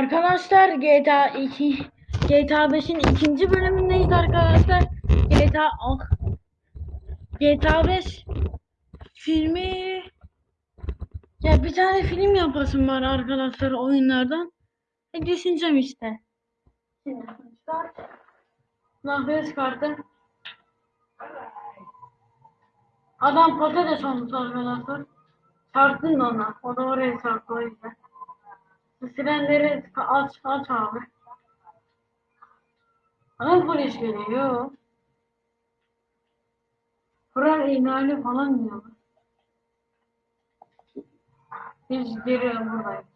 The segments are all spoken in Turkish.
Arkadaşlar GTA 2 GTA 5'in ikinci bölümündeyiz arkadaşlar. GTA ah, GTA 5 filmi ya bir tane film yapasım var arkadaşlar oyunlardan. E düşüneceğim işte. Şimdi start. Nahve kartı. Adam patates olmuş arkadaşlar. Çarptın da ona. O da oraya çarptı o yüzden. Sirenleri aç aç abi. Ana polis geliyor. Kural ihlali falan diyorlar. Biz geri buradayız.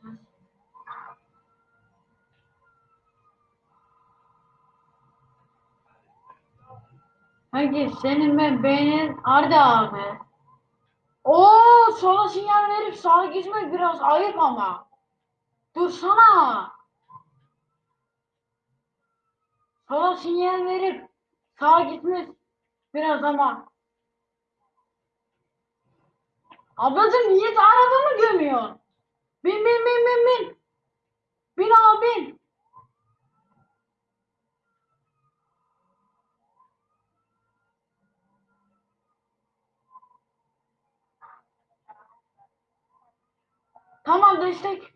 Hangi senin ben beğenin Arda abi. Oo sola sinyal verip sağa gitmek biraz ayıp ama. Dursana. Sola sinyal verip sağa gitmek biraz ama. Ablacım niye arabamı gömüyorsun? Bin bin bin bin bin. Bin abi bin. Tamam destek.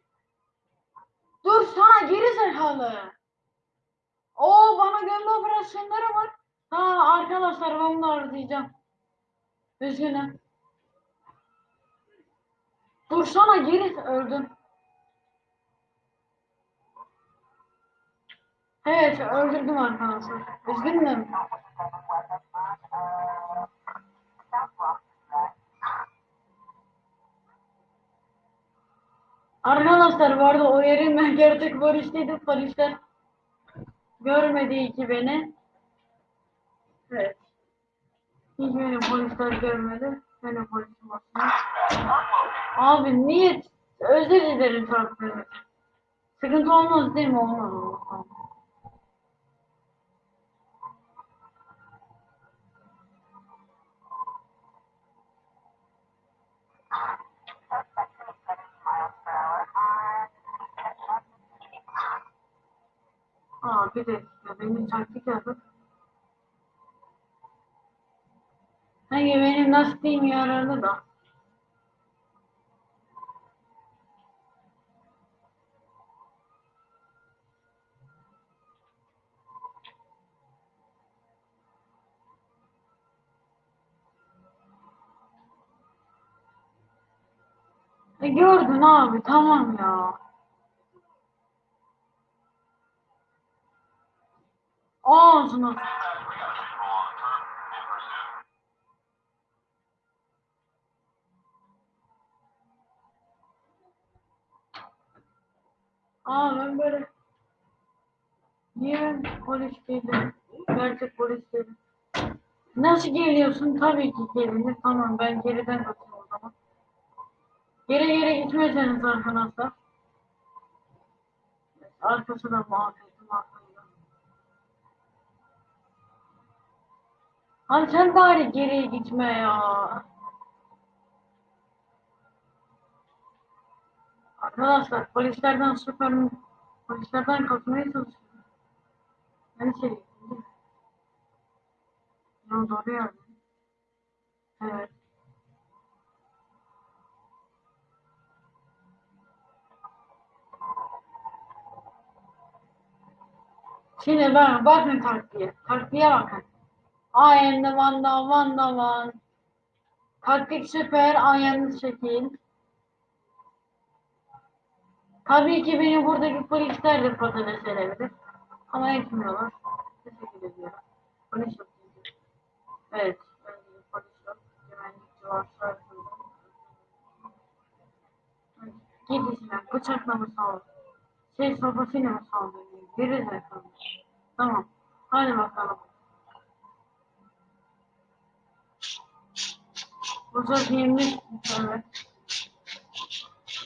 Sana geri zekalı. Oo bana gömme operasyonları var. Ha arkadaşlar ben bunu arayacağım. Üzgünüm. Dursana geri öldüm. Evet öldürdüm arkadaşlar. Üzgünüm. Arkadaşlar bu arada o yerin ben gerçek polisteydim. Polisler görmedi ki beni. Evet. Hiç beni polisler görmedi. Benim polisim aslında. Abi niye? Özür dilerim çarptığım için. Sıkıntı olmaz değil mi? Olmaz. olmaz. Bir dakika beni taktik yapıp Hangi benim lastiğim yararlı da. E gördün abi tamam ya. Ağzına. Aa ben böyle Niye ben polis değilim? Gerçek polis değilim. Nasıl geliyorsun? Tabii ki gelinir. Tamam ben geriden kaçayım o zaman. Geri geri gitmeseniz arkadaşlar. Arkası da muhabbetim Abi sen bari geriye gitme ya. Arkadaşlar polislerden süper polislerden kaçmaya çalışıyorum. Ben şey değil mi? Ya doğru yani. Evet. Şimdi ben bakın taktiğe. Taktiğe bakın. Ayında vanda vanda van. Taktik süper ayağını şekil. Tabii ki beni buradaki polisler de patates edebilir. Ama etmiyorlar. Teşekkür ediyorum. Polis yok. Evet. Polis yok. Güvenlikçi var. sarkıldı. Git işine. Bıçakla mı sağ Şey sopasıyla mı sağ Geri zekalı. Tamam. Hadi bakalım.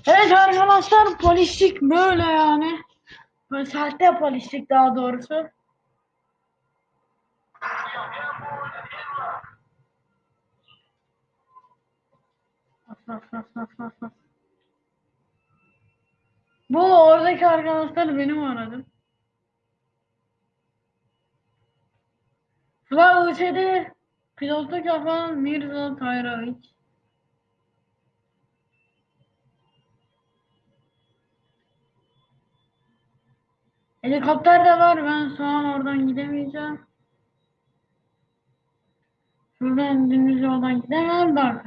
Evet. Arkadaşlar polislik böyle yani. Böyle sahte polislik daha doğrusu. Bu oradaki arkadaşlar benim aradı. Sıla UÇ'de pilotluk yapan Mirza Tayroviç. Helikopter de var. Ben şu an oradan gidemeyeceğim. Şuradan dümdüz yoldan gidemem. Bak.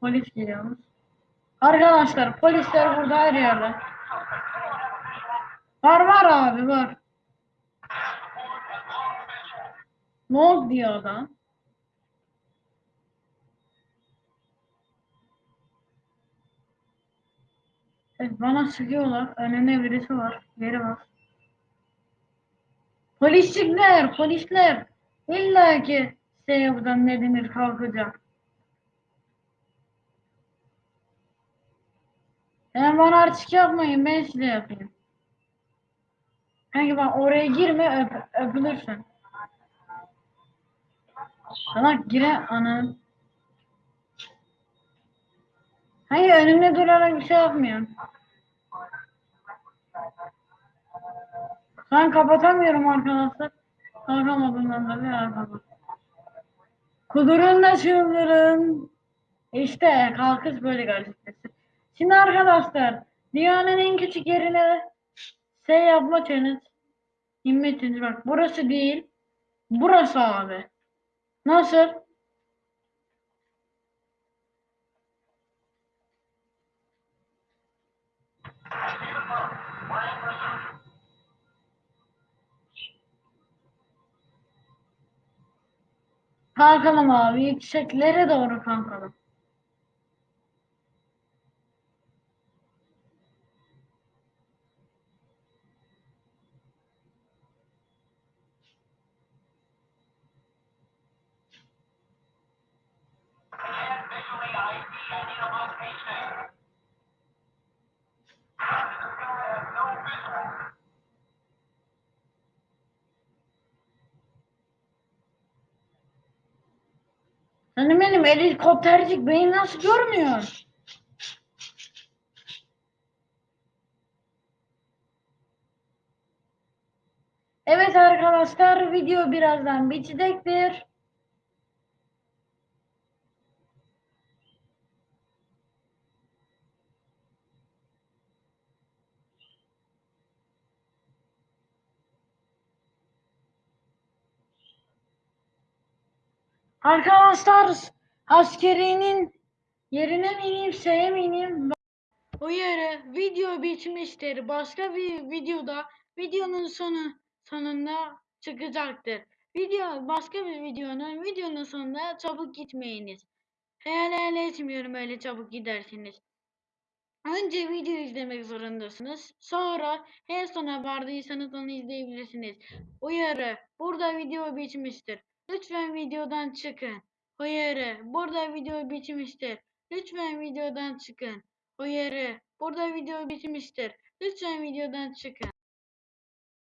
Polis geliyormuş. Arkadaşlar polisler burada her yerde. Var var abi var. Ne oldu diyor adam. Evet, bana sıkıyorlar. Önünde birisi var. Geri bak. Polisçikler, polisler. İlla ki yapacağım ne denir kalkacak. Yani bana artık yapmayın ben size yapayım. Kanki bak oraya girme öp, öpülürsün. Salak gire anam. Hayır önümde durarak bir şey yapmıyorum. Ben kapatamıyorum arkadaşlar. Kalkamadığımdan da bir ara kapat. Kudurun da çıldırın. İşte kalkış böyle gerçekleşti. Şimdi arkadaşlar dünyanın en küçük yerine şey yapma challenge. Challenge bak burası değil. Burası abi. Nasıl? Kalkalım abi. Yükseklere doğru kalkalım. Hani benim helikoptercik beni nasıl görmüyor? Evet arkadaşlar video birazdan bitecektir. Arkadaşlar askerinin yerine mi ineyim şeye mi? Uyarı video bitmiştir. Başka bir videoda videonun sonu sonunda çıkacaktır. Video başka bir videonun videonun sonunda çabuk gitmeyiniz. Hayal hayal etmiyorum öyle çabuk gidersiniz. Önce video izlemek zorundasınız. Sonra en sona vardıysanız onu izleyebilirsiniz. Uyarı. Burada video bitmiştir. Lütfen videodan çıkın. Uyarı. Burada video bitmiştir. Lütfen videodan çıkın. Uyarı. Burada video bitmiştir. Lütfen videodan çıkın.